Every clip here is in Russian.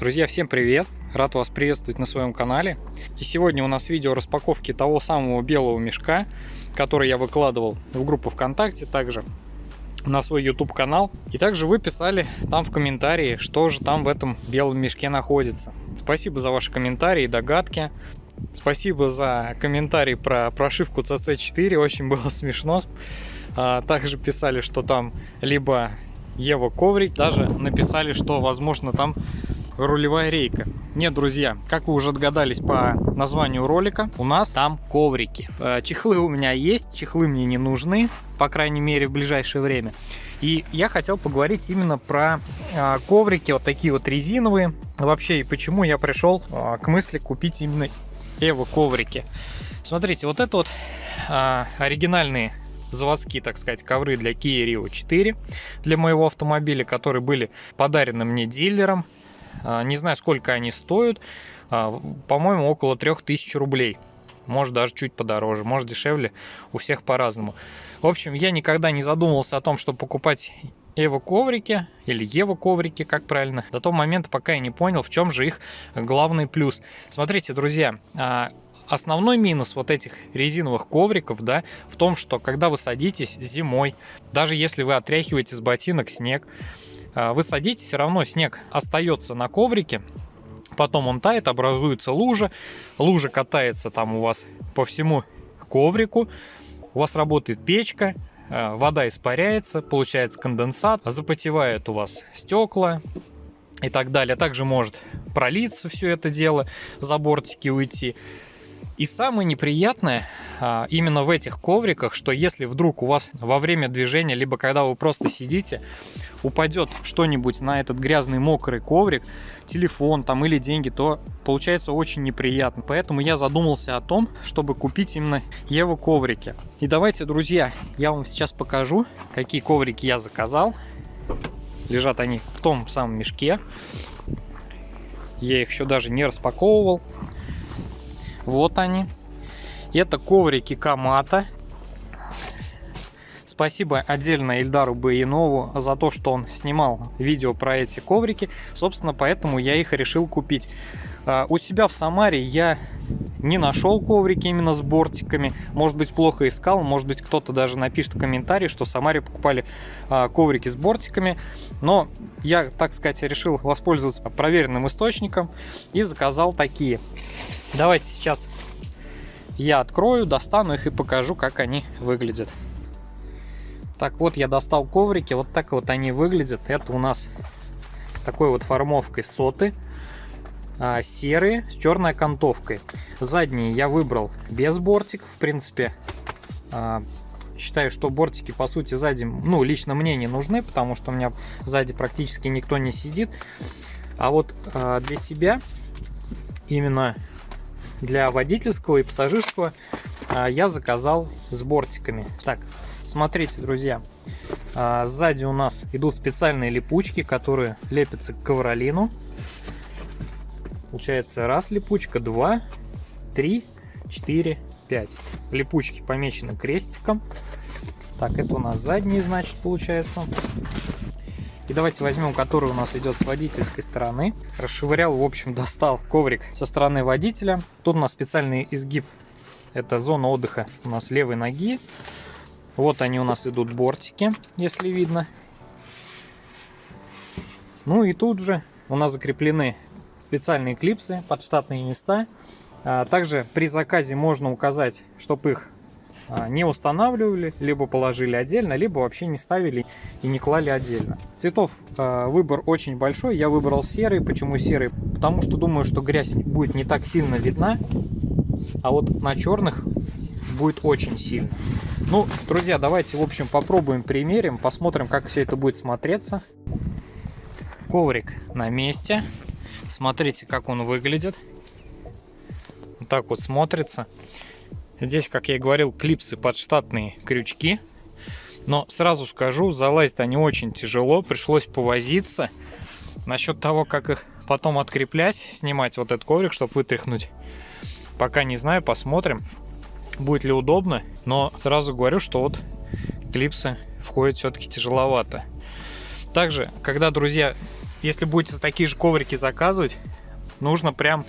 Друзья, всем привет! Рад вас приветствовать на своем канале. И сегодня у нас видео распаковки того самого белого мешка, который я выкладывал в группу ВКонтакте, также на свой YouTube канал. И также вы писали там в комментарии, что же там в этом белом мешке находится. Спасибо за ваши комментарии и догадки. Спасибо за комментарий про прошивку CC4, очень было смешно. А, также писали, что там либо Ева коврик, даже написали, что возможно там рулевая рейка. Нет, друзья, как вы уже догадались по названию ролика, у нас там коврики. Э, чехлы у меня есть, чехлы мне не нужны, по крайней мере в ближайшее время. И я хотел поговорить именно про э, коврики, вот такие вот резиновые. Вообще, и почему я пришел э, к мысли купить именно Эво коврики. Смотрите, вот это вот оригинальные заводские, так сказать, ковры для Kia Rio 4 для моего автомобиля, которые были подарены мне дилером. А, не знаю, сколько они стоят. А, по-моему, около 3000 рублей. Может, даже чуть подороже, может, дешевле. У всех по-разному. В общем, я никогда не задумывался о том, чтобы покупать Эво коврики или Ева коврики, как правильно, до того момента, пока я не понял, в чем же их главный плюс. Смотрите, друзья, а, основной минус вот этих резиновых ковриков, да, в том, что когда вы садитесь зимой, даже если вы отряхиваете с ботинок снег, вы садитесь, все равно снег остается на коврике, потом он тает, образуется лужа, лужа катается там у вас по всему коврику, у вас работает печка, а, вода испаряется, получается конденсат, запотевает у вас стекла и так далее. Также может пролиться все это дело, за бортики уйти. И самое неприятное а, именно в этих ковриках, что если вдруг у вас во время движения, либо когда вы просто сидите, упадет что-нибудь на этот грязный мокрый коврик, телефон там или деньги, то получается очень неприятно. Поэтому я задумался о том, чтобы купить именно Еву коврики. И давайте, друзья, я вам сейчас покажу, какие коврики я заказал. Лежат они в том самом мешке. Я их еще даже не распаковывал. Вот они. Это коврики Камата. Спасибо отдельно Ильдару Баянову за то, что он снимал видео про эти коврики. Собственно, поэтому я их решил купить. А, у себя в Самаре я не нашел коврики именно с бортиками. Может быть, плохо искал. Может быть, кто-то даже напишет в комментарии, что в Самаре покупали а, коврики с бортиками. Но я, так сказать, решил воспользоваться проверенным источником и заказал такие. Давайте сейчас я открою, достану их и покажу, как они выглядят. Так вот, я достал коврики, вот так вот они выглядят. Это у нас такой вот формовкой соты, а, серые с черной окантовкой. Задние я выбрал без бортиков, в принципе. А, считаю, что бортики, по сути, сзади, ну, лично мне не нужны, потому что у меня сзади практически никто не сидит. А вот а, для себя именно для водительского и пассажирского а, я заказал с бортиками. Так, смотрите, друзья, а, сзади у нас идут специальные липучки, которые лепятся к ковролину. Получается раз липучка, два, три, четыре, пять. Липучки помечены крестиком. Так, это у нас задний, значит, получается. И давайте возьмем, который у нас идет с водительской стороны. Расшвырял, в общем, достал коврик со стороны водителя. Тут у нас специальный изгиб. Это зона отдыха у нас левой ноги. Вот они у нас идут бортики, если видно. Ну и тут же у нас закреплены специальные клипсы под штатные места. А также при заказе можно указать, чтобы их не устанавливали, либо положили отдельно, либо вообще не ставили и не клали отдельно. Цветов э, выбор очень большой, я выбрал серый. Почему серый? Потому что думаю, что грязь будет не так сильно видна, а вот на черных будет очень сильно. Ну, друзья, давайте, в общем, попробуем, примерим, посмотрим, как все это будет смотреться. Коврик на месте. Смотрите, как он выглядит. Вот так вот смотрится. Здесь, как я и говорил, клипсы под штатные крючки. Но сразу скажу, залазить они очень тяжело, пришлось повозиться. Насчет того, как их потом откреплять, снимать вот этот коврик, чтобы вытряхнуть, пока не знаю, посмотрим, будет ли удобно. Но сразу говорю, что вот клипсы входят все-таки тяжеловато. Также, когда, друзья, если будете такие же коврики заказывать, нужно прям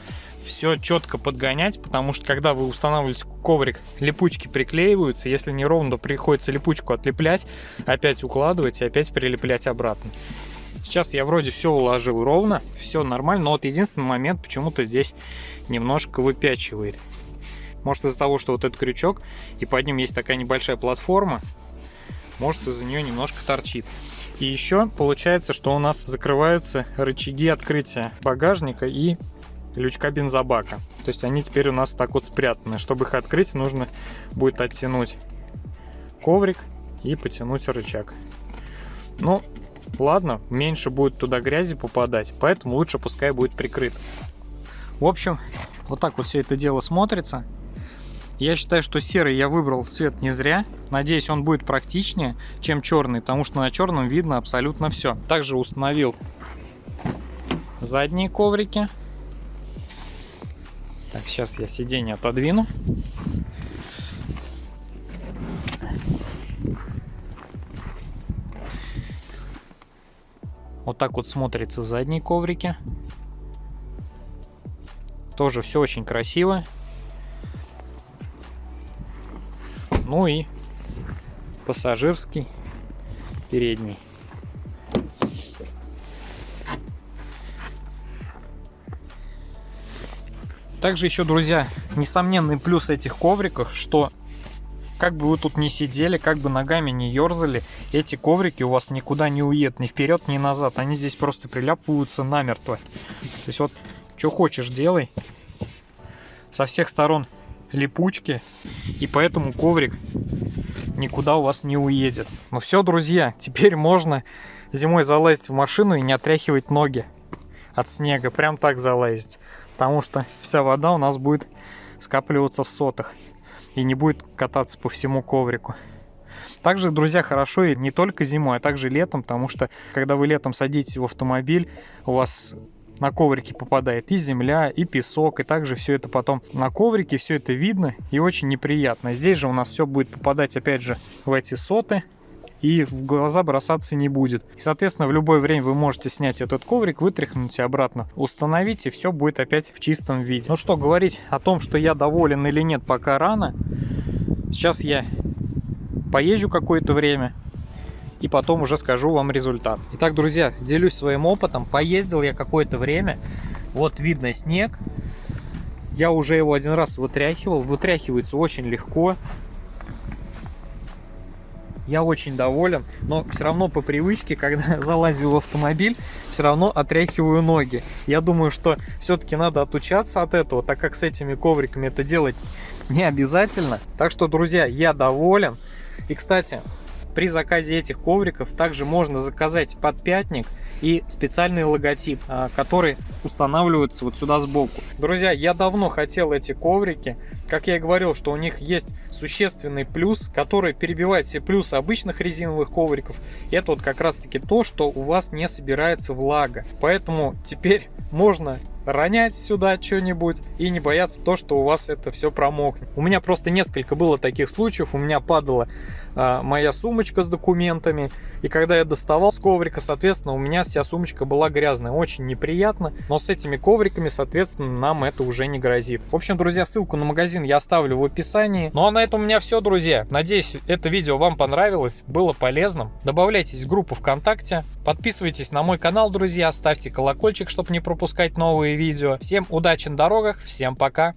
все четко подгонять, потому что когда вы устанавливаете коврик, липучки приклеиваются, если не ровно, то приходится липучку отлеплять, опять укладывать и опять прилеплять обратно. Сейчас я вроде все уложил ровно, все нормально, но вот единственный момент почему-то здесь немножко выпячивает. Может из-за того, что вот этот крючок, и под ним есть такая небольшая платформа, может из-за нее немножко торчит. И еще получается, что у нас закрываются рычаги открытия багажника и лючка бензобака. То есть они теперь у нас так вот спрятаны. Чтобы их открыть, нужно будет оттянуть коврик и потянуть рычаг. Ну, ладно, меньше будет туда грязи попадать, поэтому лучше пускай будет прикрыт. В общем, вот так вот все это дело смотрится. Я считаю, что серый я выбрал цвет не зря. Надеюсь, он будет практичнее, чем черный, потому что на черном видно абсолютно все. Также установил задние коврики. Так, сейчас я сиденье отодвину. Вот так вот смотрятся задние коврики. Тоже все очень красиво. Ну и пассажирский передний. Также еще, друзья, несомненный плюс этих ковриков, что как бы вы тут ни сидели, как бы ногами не ерзали, эти коврики у вас никуда не уедут, ни вперед, ни назад. Они здесь просто приляпываются намертво. То есть вот, что хочешь делай. Со всех сторон липучки, и поэтому коврик никуда у вас не уедет. Ну все, друзья, теперь можно зимой залазить в машину и не отряхивать ноги от снега. Прям так залазить. Потому что вся вода у нас будет скапливаться в сотах и не будет кататься по всему коврику. Также, друзья, хорошо и не только зимой, а также летом, потому что когда вы летом садитесь в автомобиль, у вас на коврике попадает и земля, и песок, и также все это потом на коврике, все это видно и очень неприятно. Здесь же у нас все будет попадать опять же в эти соты, и в глаза бросаться не будет. И, соответственно, в любое время вы можете снять этот коврик, вытряхнуть и обратно установить, и все будет опять в чистом виде. Ну что, говорить о том, что я доволен или нет, пока рано. Сейчас я поезжу какое-то время, и потом уже скажу вам результат. Итак, друзья, делюсь своим опытом. Поездил я какое-то время. Вот видно снег. Я уже его один раз вытряхивал. Вытряхивается очень легко. Я очень доволен, но все равно по привычке, когда залазю в автомобиль, все равно отряхиваю ноги. Я думаю, что все-таки надо отучаться от этого, так как с этими ковриками это делать не обязательно. Так что, друзья, я доволен. И, кстати, при заказе этих ковриков также можно заказать подпятник и специальный логотип, а, который устанавливается вот сюда сбоку. Друзья, я давно хотел эти коврики. Как я и говорил, что у них есть существенный плюс, который перебивает все плюсы обычных резиновых ковриков. Это вот как раз таки то, что у вас не собирается влага. Поэтому теперь можно ронять сюда что-нибудь и не бояться то, что у вас это все промокнет. У меня просто несколько было таких случаев, у меня падала а, моя сумочка с документами, и когда я доставал с коврика, соответственно, у меня вся сумочка была грязная, очень неприятно, но с этими ковриками, соответственно, нам это уже не грозит. В общем, друзья, ссылку на магазин я оставлю в описании. Ну а на этом у меня все, друзья. Надеюсь, это видео вам понравилось, было полезным. Добавляйтесь в группу ВКонтакте, подписывайтесь на мой канал, друзья, ставьте колокольчик, чтобы не пропускать новые видео. Всем удачи на дорогах, всем пока!